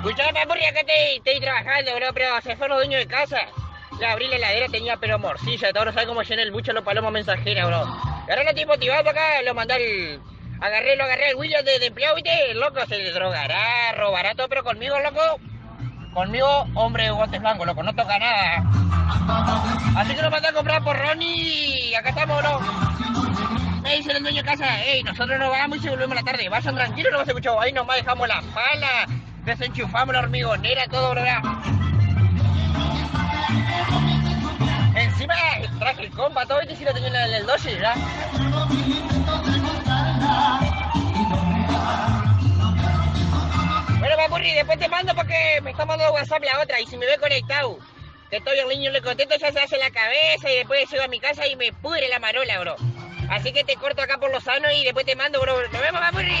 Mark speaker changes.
Speaker 1: Escuchame, papurri, acá te, estoy trabajando, bro, pero se fue los dueños de casa. Le abrí la heladera, tenía pero morcilla, todo, no sabes cómo llené el bucho los palomos mensajeros, bro. Y ahora no estoy acá, lo mandé al... Agarré, lo agarré al William de, de empleado, ¿viste? Loco se drogará, robará todo, pero conmigo, loco, conmigo, hombre de guantes blancos, loco, no toca nada. Así que lo mandé a comprar por Ronnie acá estamos, bro. Me dice el dueño de casa, ey, nosotros nos vamos y se volvemos a la tarde. Vayan tranquilos, no vas a escuchar, ahí nomás dejamos la pala, desenchufamos la hormigonera, todo, bro. Encima traje el compa, todo, y si lo tenía en el, doce, ¿verdad? Bueno, papurri, después te mando porque me está mandando WhatsApp la otra y si me ve conectado, que estoy el niño le contento, ya se hace la cabeza y después llego a mi casa y me pudre la marola, bro. Así que te corto acá por los sanos y después te mando, bro. Nos vemos, papurri.